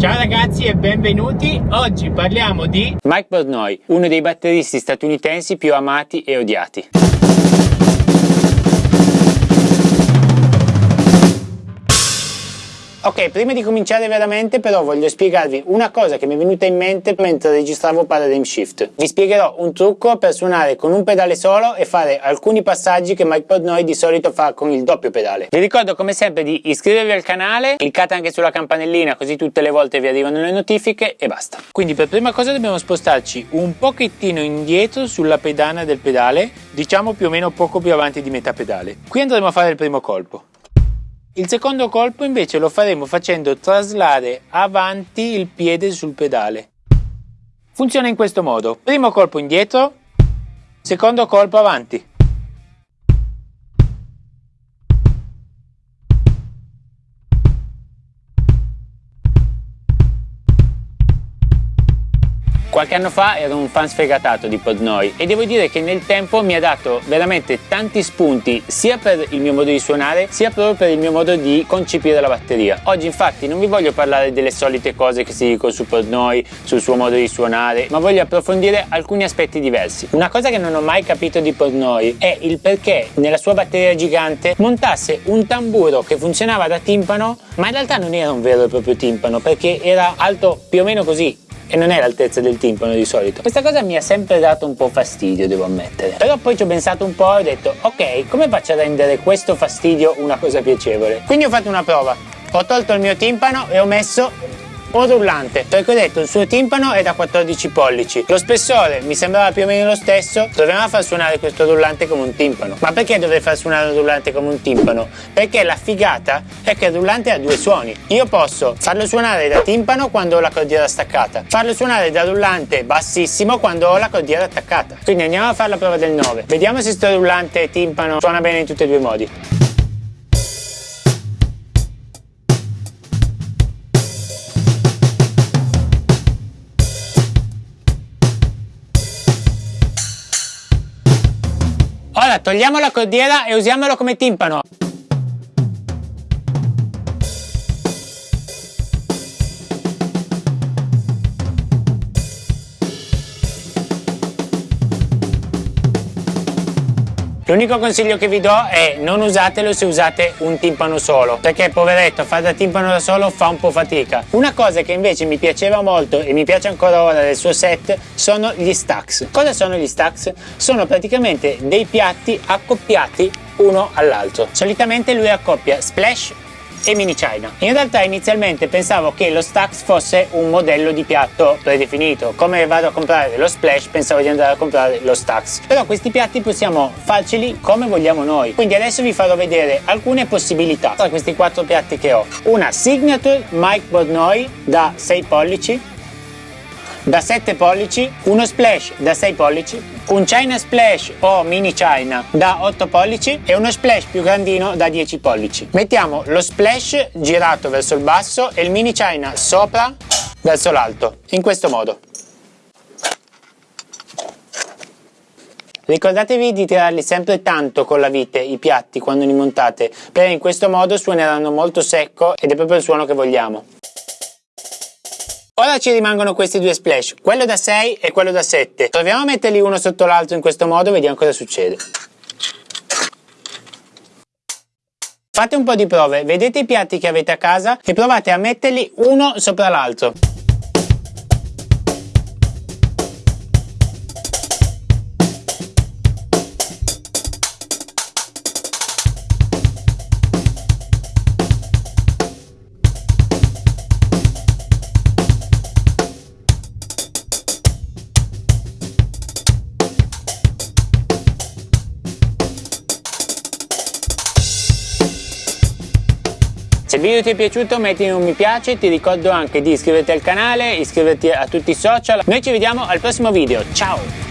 Ciao ragazzi e benvenuti, oggi parliamo di Mike Portnoy, uno dei batteristi statunitensi più amati e odiati. Ok, prima di cominciare veramente però voglio spiegarvi una cosa che mi è venuta in mente mentre registravo Paradigm Shift. Vi spiegherò un trucco per suonare con un pedale solo e fare alcuni passaggi che Mike Portnoy di solito fa con il doppio pedale. Vi ricordo come sempre di iscrivervi al canale, cliccate anche sulla campanellina così tutte le volte vi arrivano le notifiche e basta. Quindi per prima cosa dobbiamo spostarci un pochettino indietro sulla pedana del pedale, diciamo più o meno poco più avanti di metà pedale. Qui andremo a fare il primo colpo. Il secondo colpo invece lo faremo facendo traslare avanti il piede sul pedale. Funziona in questo modo. Primo colpo indietro, secondo colpo avanti. Qualche anno fa ero un fan sfegatato di Podnoy e devo dire che nel tempo mi ha dato veramente tanti spunti sia per il mio modo di suonare sia proprio per il mio modo di concepire la batteria. Oggi infatti non vi voglio parlare delle solite cose che si dicono su Podnoy, sul suo modo di suonare, ma voglio approfondire alcuni aspetti diversi. Una cosa che non ho mai capito di Podnoy è il perché nella sua batteria gigante montasse un tamburo che funzionava da timpano ma in realtà non era un vero e proprio timpano perché era alto più o meno così e non è l'altezza del timpano di solito. Questa cosa mi ha sempre dato un po' fastidio, devo ammettere. Però poi ci ho pensato un po' e ho detto, ok, come faccio a rendere questo fastidio una cosa piacevole? Quindi ho fatto una prova. Ho tolto il mio timpano e ho messo un rullante perché ho detto il suo timpano è da 14 pollici. Lo spessore mi sembrava più o meno lo stesso. Dovevamo far suonare questo rullante come un timpano. Ma perché dovrei far suonare un rullante come un timpano? perché la figata è che il rullante ha due suoni. Io posso farlo suonare da timpano quando ho la cordiera staccata farlo suonare da rullante bassissimo quando ho la cordiera attaccata. Quindi andiamo a fare la prova del 9 vediamo se questo rullante timpano suona bene in tutti e due i modi Ora togliamo la cordiera e usiamolo come timpano. L'unico consiglio che vi do è non usatelo se usate un timpano solo, perché poveretto fare da timpano da solo fa un po' fatica. Una cosa che invece mi piaceva molto e mi piace ancora ora del suo set sono gli stacks. Cosa sono gli stacks? Sono praticamente dei piatti accoppiati uno all'altro. Solitamente lui accoppia splash e mini china. In realtà inizialmente pensavo che lo Stax fosse un modello di piatto predefinito. Come vado a comprare lo Splash pensavo di andare a comprare lo Stax. Però questi piatti possiamo farceli come vogliamo noi. Quindi adesso vi farò vedere alcune possibilità tra questi quattro piatti che ho. Una Signature Mike Bornoy da 6 pollici da 7 pollici, uno splash da 6 pollici, un China Splash o Mini China da 8 pollici e uno splash più grandino da 10 pollici. Mettiamo lo splash girato verso il basso e il Mini China sopra verso l'alto, in questo modo. Ricordatevi di tirarli sempre tanto con la vite i piatti quando li montate, perché in questo modo suoneranno molto secco ed è proprio il suono che vogliamo. Ora ci rimangono questi due splash, quello da 6 e quello da 7. Proviamo a metterli uno sotto l'altro in questo modo e vediamo cosa succede. Fate un po' di prove, vedete i piatti che avete a casa e provate a metterli uno sopra l'altro. Se il video ti è piaciuto metti un mi piace, ti ricordo anche di iscriverti al canale, iscriverti a tutti i social. Noi ci vediamo al prossimo video, ciao!